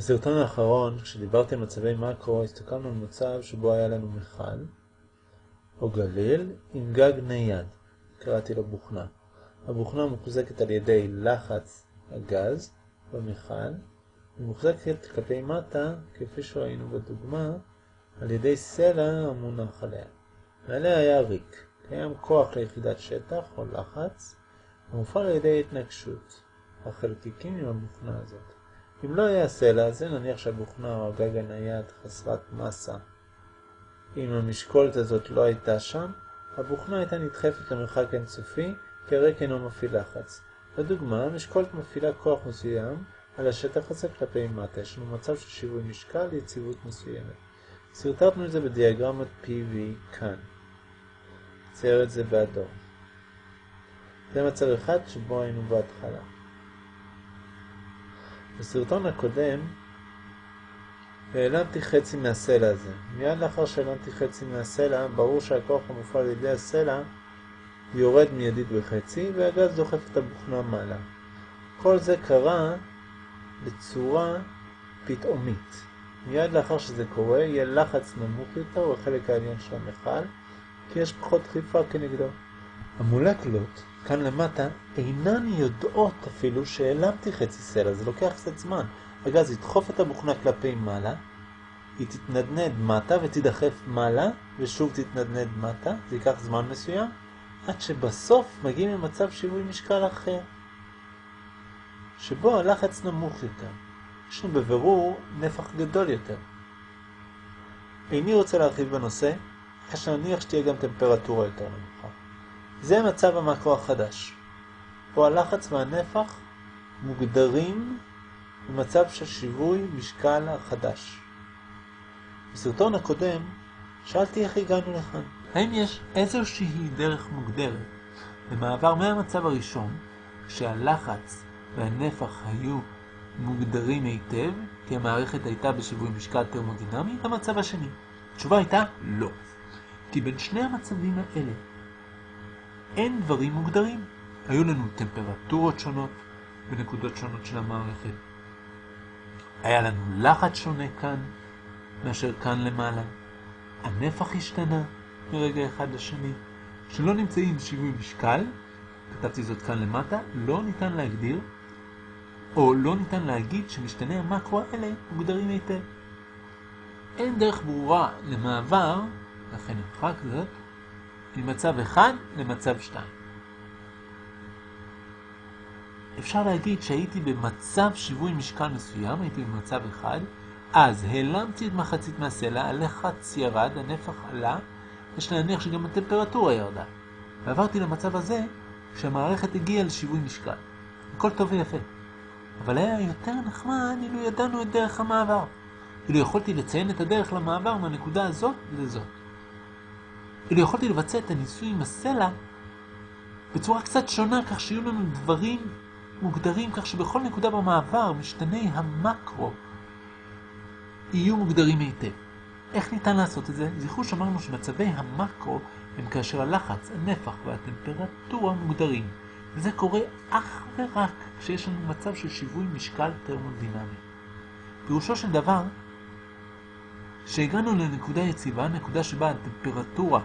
בסרטון האחרון, כשדיברתי על מצבי מקרו, הסתכלנו על מצב שבו היה לנו מכל או גליל עם גג נייד, קראתי לו בוכנה. הבוכנה מוחזקת על ידי לחץ הגז במכל, ומוחזקת כלפי מטה, כפי שראינו בדוגמה, על ידי סלע המונח עליה. מעליה היה ריק, קיים כוח ליחידת שטח או לחץ, המופעל על ידי התנגשות החלקיקים עם הבוכנה הזאת. אם לא היה סלע הזה, נניח שהבוכנה או הגג הנייד חסרת מסה. אם המשקולת הזאת לא הייתה שם, הבוכנה הייתה נדחפת למרחק אינסופי, כי הריק אינו מפעיל לחץ. לדוגמה, המשקולת מפעילה כוח מסוים על השטח הזה כלפי מטה, יש לנו מצב של שיווי משקל ליציבות מסוימת. סרטטנו את זה בדיאגרמת PV כאן. צייר את זה באדום. זה מצב אחד שבו היינו בהתחלה. בסרטון הקודם העלמתי חצי מהסלע הזה. מיד לאחר שהעלמתי חצי מהסלע, ברור שהכוח המופעל על ידי הסלע יורד מיידית בחצי, והגז דוחף את הבוכנה מעלה. כל זה קרה בצורה פתאומית. מיד לאחר שזה קורה, יהיה לחץ נמוך יותר בחלק העליון של המכל, כי יש פחות דחיפה כנגדו. המולקולות כאן למטה אינן יודעות אפילו שהעלמתי חצי סלע, זה לוקח קצת זמן. הגז ידחוף את הבוכנה כלפי מעלה, היא תתנדנד מטה ותדחף מעלה, ושוב תתנדנד מטה, זה ייקח זמן מסוים, עד שבסוף מגיעים למצב שיווי משקל אחר, שבו הלחץ נמוך יותר. יש לנו בבירור נפח גדול יותר. איני רוצה להרחיב בנושא, אחרי שנניח שתהיה גם טמפרטורה יותר נמוכה. זה מצב המקרו החדש. פה הלחץ והנפח מוגדרים במצב של שיווי משקל החדש. בסרטון הקודם שאלתי איך הגענו לכאן. האם יש איזושהי דרך מוגדרת למעבר מהמצב הראשון, כשהלחץ והנפח היו מוגדרים היטב, כי המערכת הייתה בשיווי משקל תרמודינמי, למצב השני? התשובה הייתה לא. כי בין שני המצבים האלה אין דברים מוגדרים. היו לנו טמפרטורות שונות בנקודות שונות של המערכת. היה לנו לחץ שונה כאן מאשר כאן למעלה. הנפח השתנה מרגע אחד לשני. כשלא נמצאים שיווי משקל, כתבתי זאת כאן למטה, לא ניתן להגדיר, או לא ניתן להגיד שמשתני המקרו האלה מוגדרים היטב. אין דרך ברורה למעבר, לכן נמחק זאת, ממצב 1 למצב 2. אפשר להגיד שהייתי במצב שיווי משקל מסוים, הייתי במצב 1, אז העלמתי את מחצית מהסלע, הלחץ ירד, הנפח עלה, יש להניח שגם הטמפרטורה ירדה. ועברתי למצב הזה כשהמערכת הגיעה לשיווי משקל. הכל טוב ויפה. אבל היה יותר נחמד אילו ידענו את דרך המעבר. אילו יכולתי לציין את הדרך למעבר מהנקודה הזאת לזאת. אילו יכולתי לבצע את הניסוי עם הסלע בצורה קצת שונה, כך שיהיו לנו דברים מוגדרים, כך שבכל נקודה במעבר משתני המקרו יהיו מוגדרים היטב. איך ניתן לעשות את זה? זכרו שאמרנו שמצבי המקרו הם כאשר הלחץ, הנפח והטמפרטורה מוגדרים. וזה קורה אך ורק כשיש לנו מצב של שיווי משקל תרמודינמי. פירושו של דבר, שהגענו לנקודה יציבה, נקודה שבה הטמפרטורה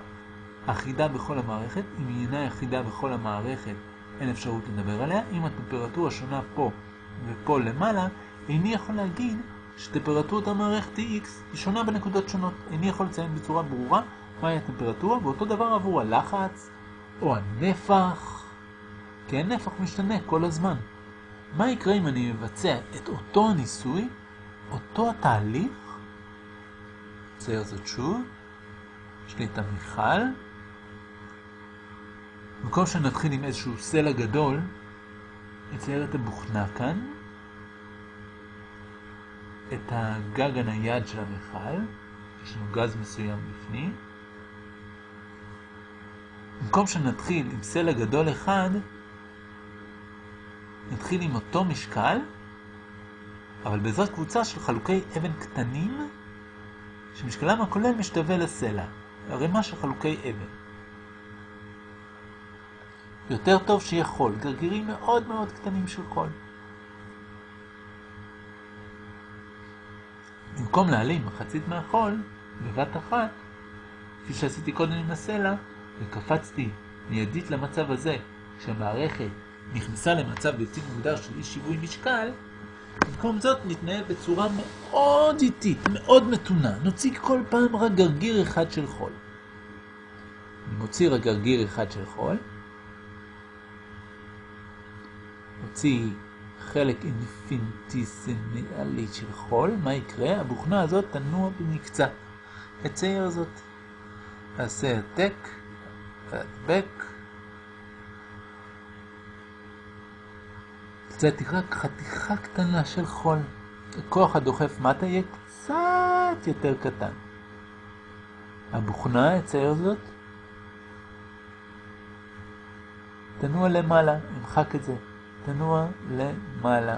אחידה בכל המערכת, אם היא אינה אחידה בכל המערכת, אין אפשרות לדבר עליה. אם הטמפרטורה שונה פה ופה למעלה, איני יכול להגיד שטמפרטורת המערכת X, היא שונה בנקודות שונות. איני יכול לציין בצורה ברורה מהי הטמפרטורה, ואותו דבר עבור הלחץ או הנפח, כי הנפח משתנה כל הזמן. מה יקרה אם אני מבצע את אותו הניסוי, אותו התהליך, נצייר זאת שוב, יש לי את המיכל, במקום שנתחיל עם איזשהו סלע גדול, נצייר את הבוכנה כאן, את הגג הנייד של המכל, יש לנו גז מסוים בפנים. במקום שנתחיל עם סלע גדול אחד, נתחיל עם אותו משקל, אבל בעזרת קבוצה של חלוקי אבן קטנים, שמשקלם הכולל משתווה לסלע, ערימה של חלוקי אבן. יותר טוב שיהיה חול, גרגירים מאוד מאוד קטנים של חול. במקום להעלים מחצית מהחול בבת אחת, כפי שעשיתי קודם עם הסלע, וקפצתי מיידית למצב הזה, כשהמערכת נכנסה למצב בלתי מוגדר של אי שיווי משקל, במקום זאת נתנהל בצורה מאוד איטית, מאוד מתונה. נוציא כל פעם רק גרגיר אחד של חול. אני מוציא רק גרגיר אחד של חול. מוציא חלק אינפינטיסימלי של חול. מה יקרה? הבוכנה הזאת תנוע במקצת. אצייר זאת. אעשה העתק, והדבק. הוצאתי רק חתיכה קטנה של חול. הכוח הדוחף מטה יהיה קצת יותר קטן. הבוכנה, אצייר זאת. תנוע למעלה, נמחק את זה. תנוע למעלה.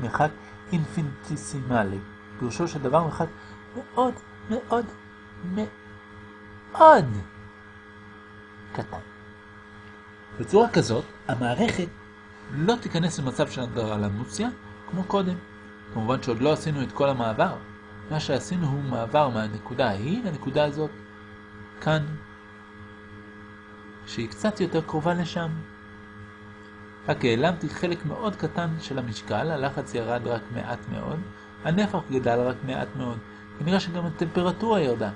מרחק אינפינטיסימלי. פירושו של דבר מרחק מאוד מאוד מאוד קטן. בצורה כזאת, המערכת לא תיכנס למצב של אנדרלמוסיה כמו קודם. כמובן שעוד לא עשינו את כל המעבר. מה שעשינו הוא מעבר מהנקודה ההיא לנקודה הזאת. כאן. שהיא קצת יותר קרובה לשם. רק העלמתי חלק מאוד קטן של המשקל, הלחץ ירד רק מעט מאוד, הנפח גדל רק מעט מאוד. כנראה שגם הטמפרטורה ירדה.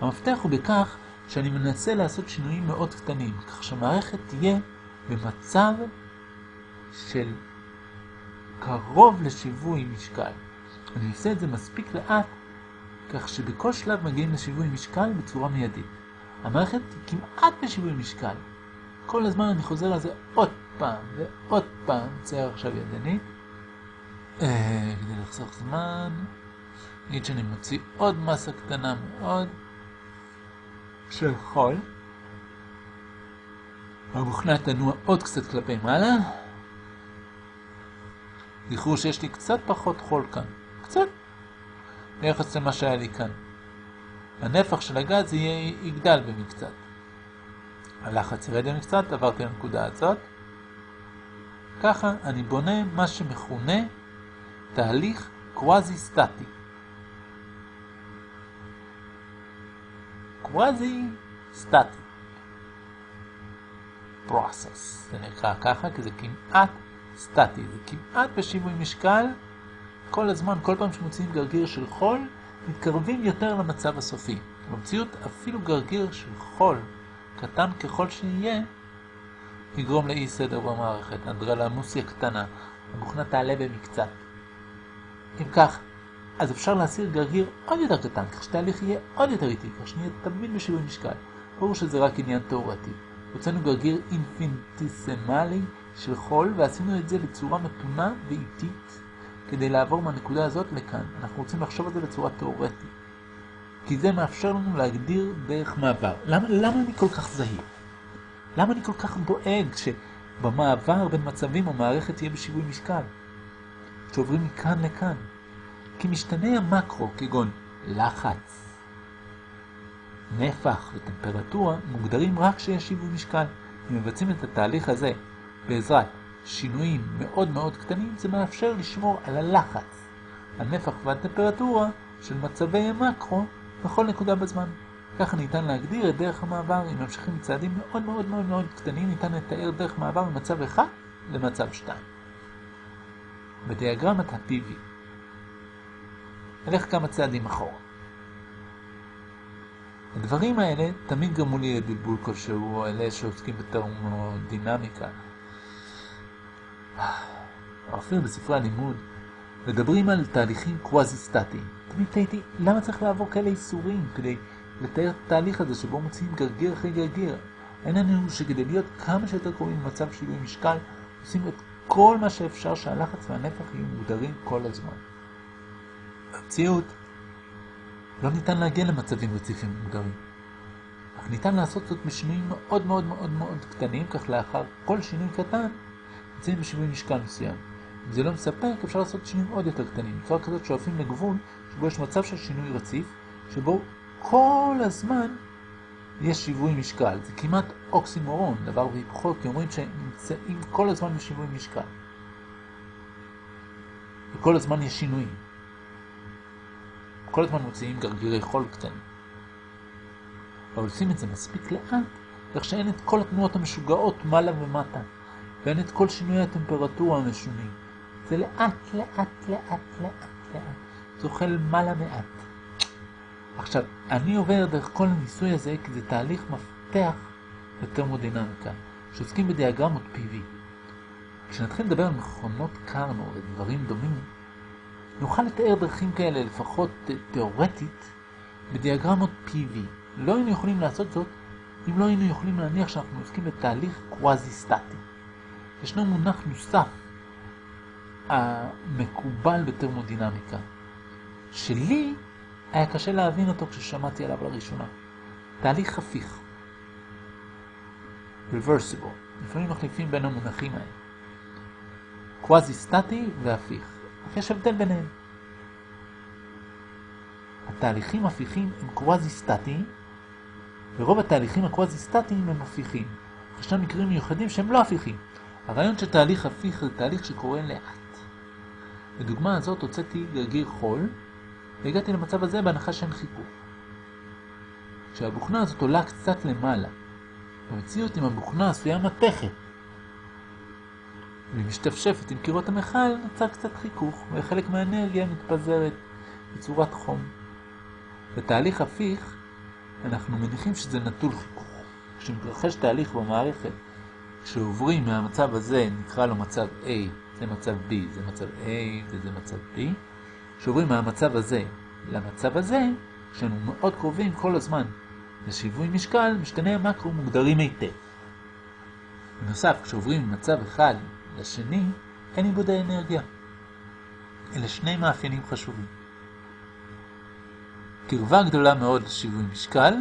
המפתח הוא בכך שאני מנסה לעשות שינויים מאוד קטנים, כך שהמערכת תהיה במצב של קרוב לשיווי משקל. אני עושה את זה מספיק לאט, כך שבכל שלב מגיעים לשיווי משקל בצורה מיידית. המערכת כמעט בשיווי משקל. כל הזמן אני חוזר על זה עוד פעם ועוד פעם, צייר עכשיו ידנית. אה, כדי לחסוך זמן, נגיד שאני מוציא עוד מסה קטנה מאוד של חול. המוכנה תנוע עוד קצת כלפי מעלה. זכרו שיש לי קצת פחות חול כאן, קצת, ביחס למה שהיה לי כאן. הנפח של הגז יהיה, יגדל במקצת. הלחץ ירד במקצת, עברתי לנקודה הזאת. ככה אני בונה מה שמכונה תהליך קוואזי סטטי. קוואזי סטטי. process. זה נקרא ככה כי זה כמעט סטטי, זה כמעט בשיווי משקל, כל הזמן, כל פעם שמוציאים גרגיר של חול, מתקרבים יותר למצב הסופי. במציאות אפילו גרגיר של חול, קטן ככל שיהיה, יגרום לאי סדר במערכת, אנדרלמוסיה קטנה, המוכנה תעלה במקצת. אם כך, אז אפשר להסיר גרגיר עוד יותר קטן, כך שתהליך יהיה עוד יותר איטי, כך שנהיה תמיד בשיווי משקל. ברור שזה רק עניין תאורטי. הוצאנו גרגיר אינפינטיסמלי של חול, ועשינו את זה בצורה מתונה ואיטית, כדי לעבור מהנקודה הזאת לכאן. אנחנו רוצים לחשוב על זה בצורה תאורטית. כי זה מאפשר לנו להגדיר דרך מעבר. למה, למה אני כל כך זהיר? למה אני כל כך דואג שבמעבר בין מצבים המערכת תהיה בשיווי משקל? שעוברים מכאן לכאן. כי משתני המקרו, כגון לחץ, נפח וטמפרטורה, מוגדרים רק כשיש שיווי משקל. אם מבצעים את התהליך הזה בעזרת שינויים מאוד מאוד קטנים, זה מאפשר לשמור על הלחץ, הנפח והטמפרטורה של מצבי המקרו בכל נקודה בזמן. ככה ניתן להגדיר את דרך המעבר, אם ממשיכים צעדים מאוד מאוד מאוד מאוד קטנים, ניתן לתאר דרך מעבר ממצב 1 למצב 2. בדיאגרמת ה-PV נלך כמה צעדים אחורה. הדברים האלה תמיד גרמו לי לבלבול כלשהו, אלה שעוסקים בטרמודינמיקה. אפילו בספרי הלימוד, מדברים על תהליכים קוואזי-סטטיים. תמיד תהיתי, למה צריך לעבור כאלה איסורים כדי לתאר את התהליך הזה שבו מוציאים גרגיר אחרי גרגיר? אין לנו שכדי להיות כמה שיותר קרובים למצב שינוי משקל, עושים את כל מה שאפשר שהלחץ והנפח יהיו מוגדרים כל הזמן. במציאות, לא ניתן להגיע למצבים רציפים מוגדרים. אך ניתן לעשות זאת בשינויים מאוד מאוד מאוד מאוד קטנים, כך לאחר כל שינוי קטן, נמצאים בשינוי משקל מסוים. אם זה לא מספק, אפשר לעשות שינויים עוד יותר קטנים, בצורה כזאת שואפים לגבול שבו יש מצב של שינוי רציף, שבו כל הזמן יש שיווי משקל. זה כמעט אוקסימורון, דבר והיפוכו, כי אומרים שהם נמצאים כל הזמן בשיווי משקל. וכל הזמן יש שינויים. כל הזמן מוציאים גרגירי חול קטנים. עושים את זה מספיק לאט, כך שאין את כל התנועות המשוגעות מעלה ומטה, ואין את כל שינוי הטמפרטורה המשונים. זה לאט, לאט, לאט, לאט, לאט. זוחל מעלה מעט. עכשיו, אני עובר דרך כל הניסוי הזה כי זה תהליך מפתח לטרמודינמיקה, שעוסקים בדיאגרמות PV. כשנתחיל לדבר על מכונות קרנו ודברים דומים, נוכל לתאר דרכים כאלה, לפחות תאורטית, בדיאגרמות PV. לא היינו יכולים לעשות זאת אם לא היינו יכולים להניח שאנחנו עוסקים בתהליך קוואזי-סטטי. ישנו מונח נוסף המקובל בטרמודינמיקה, שלי היה קשה להבין אותו כששמעתי עליו לראשונה. תהליך הפיך. reversible. לפעמים מחליפים בין המונחים האלה. קוואזי-סטטי והפיך. יש הבדל ביניהם. התהליכים הפיכים הם קוואזי-סטטיים, ורוב התהליכים הקוואזי-סטטיים הם הפיכים. ישנם מקרים מיוחדים שהם לא הפיכים. הרעיון של תהליך הפיך זה תהליך שקורה לאט. בדוגמה הזאת הוצאתי גרגיר חול, והגעתי למצב הזה בהנחה שאין חיכוך. כשהבוכנה הזאת עולה קצת למעלה, במציאות עם הבוכנה עשויה מתכת, והיא משתפשפת עם קירות המכל, נוצר קצת חיכוך, וחלק מהאנרגיה מתפזרת בצורת חום. בתהליך הפיך, אנחנו מניחים שזה נטול חיכוך. כשמתרחש תהליך במערכת, כשעוברים מהמצב הזה, נקרא לו מצב A, זה מצב B, זה מצב A וזה מצב B, כשעוברים מהמצב הזה למצב הזה, כשאנו מאוד קרובים כל הזמן לשיווי משקל, משתני המקרו מוגדרים היטב. בנוסף, כשעוברים ממצב אחד לשני, אין עיבוד האנרגיה. אלה שני מאפיינים חשובים. קרבה גדולה מאוד לשיווי משקל,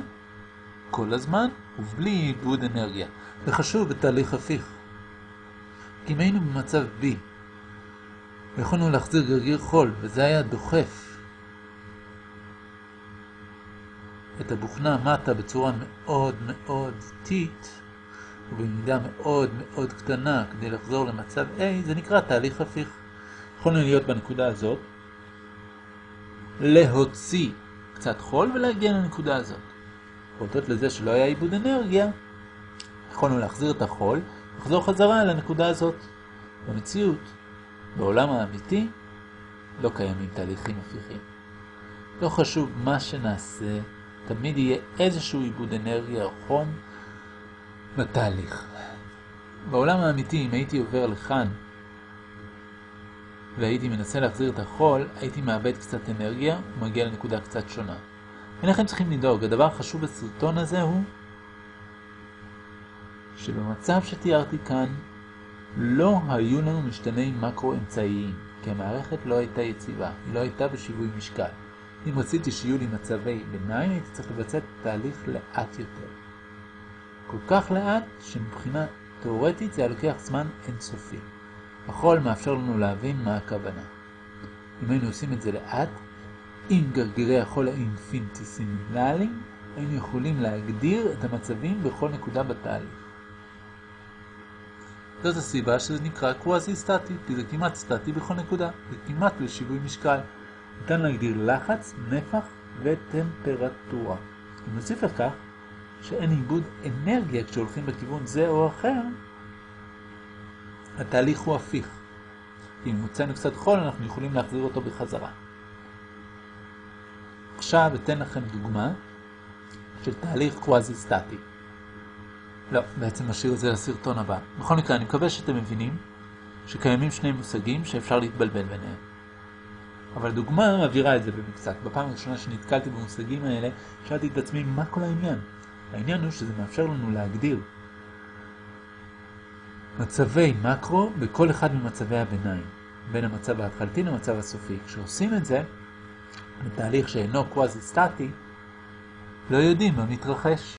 כל הזמן, ובלי עיבוד אנרגיה. זה חשוב בתהליך הפיך. כי אם היינו במצב B, ויכולנו להחזיר גרגיר חול, וזה היה דוחף את הבוכנה מטה בצורה מאוד מאוד איטית, ובמידה מאוד מאוד קטנה כדי לחזור למצב A, זה נקרא תהליך הפיך. יכולנו להיות בנקודה הזאת, להוציא קצת חול ולהגיע לנקודה הזאת. הודות לזה שלא היה עיבוד אנרגיה, יכולנו להחזיר את החול, לחזור חזרה לנקודה הזאת. במציאות, בעולם האמיתי, לא קיימים תהליכים הפיכים. לא חשוב מה שנעשה, תמיד יהיה איזשהו עיבוד אנרגיה או חום בתהליך. בעולם האמיתי, אם הייתי עובר לכאן והייתי מנסה להחזיר את החול, הייתי מאבד קצת אנרגיה ומגיע לנקודה קצת שונה. אינכם צריכים לדאוג, הדבר החשוב בסרטון הזה הוא שבמצב שתיארתי כאן לא היו לנו משתני מקרו אמצעיים, כי המערכת לא הייתה יציבה, היא לא הייתה בשיווי משקל. אם רציתי שיהיו לי מצבי ביניים, הייתי צריך לבצע תהליך לאט יותר. כל כך לאט שמבחינה תאורטית זה לוקח זמן אינסופי. החול מאפשר לנו להבין מה הכוונה. אם היינו עושים את זה לאט, עם גרגירי החול האינפיניטיסימלליים, היינו יכולים להגדיר את המצבים בכל נקודה בתהליך. זאת הסיבה שזה נקרא קוואזי סטטי, כי זה כמעט סטטי בכל נקודה, זה כמעט לשיווי משקל. ניתן להגדיר לחץ, נפח וטמפרטורה. אם נוסיף לכך שאין עיבוד אנרגיה כשהולכים בכיוון זה או אחר, התהליך הוא הפיך. אם מוצאנו קצת חול, אנחנו יכולים להחזיר אותו בחזרה. עכשיו אתן לכם דוגמה של תהליך קוואזי סטטי. לא, בעצם נשאיר את זה לסרטון הבא. בכל מקרה, אני מקווה שאתם מבינים שקיימים שני מושגים שאפשר להתבלבל ביניהם. אבל דוגמה מעבירה את זה במקצת. בפעם הראשונה שנתקלתי במושגים האלה, שאלתי את עצמי מה כל העניין. העניין הוא שזה מאפשר לנו להגדיר מצבי מקרו בכל אחד ממצבי הביניים, בין המצב ההתחלתי למצב הסופי. כשעושים את זה, בתהליך שאינו קוואזי סטטי, לא יודעים מה מתרחש.